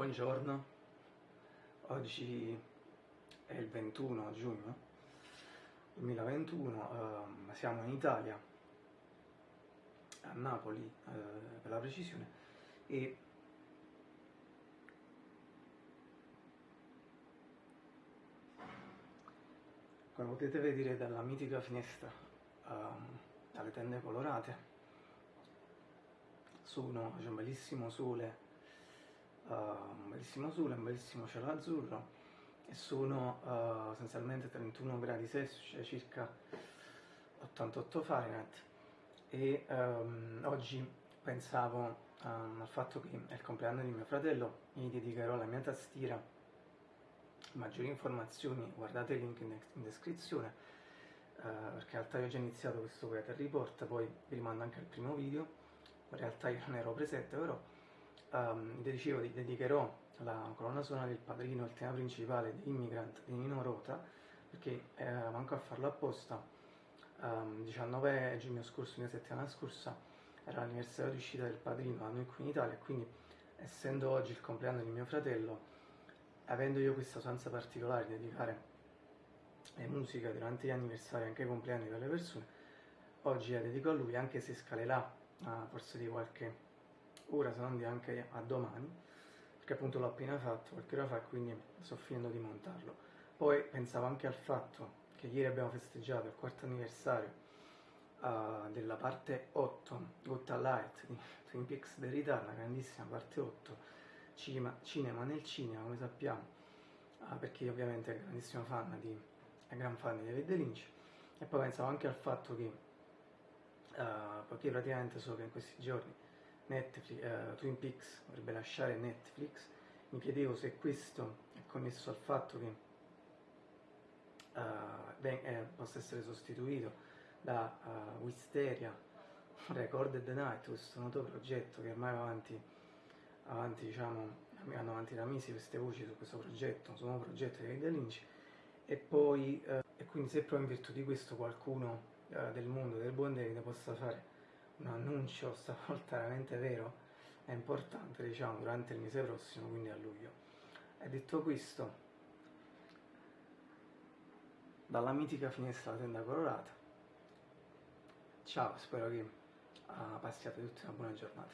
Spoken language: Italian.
Buongiorno, oggi è il 21 giugno 2021, uh, siamo in Italia, a Napoli uh, per la precisione, e come potete vedere dalla mitica finestra uh, dalle tende colorate sono, c'è un bellissimo sole un bellissimo sole, un bellissimo cielo azzurro e sono uh, essenzialmente 31 gradi Celsius, cioè circa 88 Fahrenheit. E um, oggi pensavo um, al fatto che è il compleanno di mio fratello, mi dedicherò la mia tastiera. Maggiori informazioni guardate il link in, in descrizione uh, perché in realtà io ho già iniziato questo Weather Report poi vi rimando anche al primo video. In realtà io non ero presente però um, dicevo, dedicherò la colonna sonora del padrino, il tema principale di Immigrant di Nino Rota, perché eh, manco a farlo apposta, um, 19 giugno scorso, una settimana scorsa, era l'anniversario di uscita del padrino da noi qui in Italia, quindi essendo oggi il compleanno di mio fratello, avendo io questa usanza particolare di dedicare le musiche durante gli anniversari, anche ai compleanni delle persone, oggi la dedico a lui, anche se scalerà a forse di qualche se non di anche a domani, perché appunto l'ho appena fatto qualche ora fa quindi sto finendo di montarlo. Poi pensavo anche al fatto che ieri abbiamo festeggiato il quarto anniversario uh, della parte 8, Gotta Light di Twin Peaks Return, la grandissima parte 8, cinema, cinema nel cinema come sappiamo, uh, perché io ovviamente ero grandissimo fan di, gran fan di David Lynch, e poi pensavo anche al fatto che, uh, poiché praticamente so che in questi giorni Netflix, uh, Twin Peaks dovrebbe lasciare Netflix, mi chiedevo se questo è connesso al fatto che uh, ben, eh, possa essere sostituito da uh, Wisteria Recorded Night, questo noto progetto che ormai va avanti, avanti diciamo, vanno avanti da mesi queste voci su questo progetto, su un nuovo progetto di David Lynch, e poi, uh, e quindi se proprio in virtù di questo qualcuno del mondo del buon David possa fare un annuncio stavolta veramente vero è importante diciamo durante il mese prossimo quindi a luglio. E detto questo. Dalla mitica finestra della tenda colorata. Ciao spero che uh, passiate tutti una buona giornata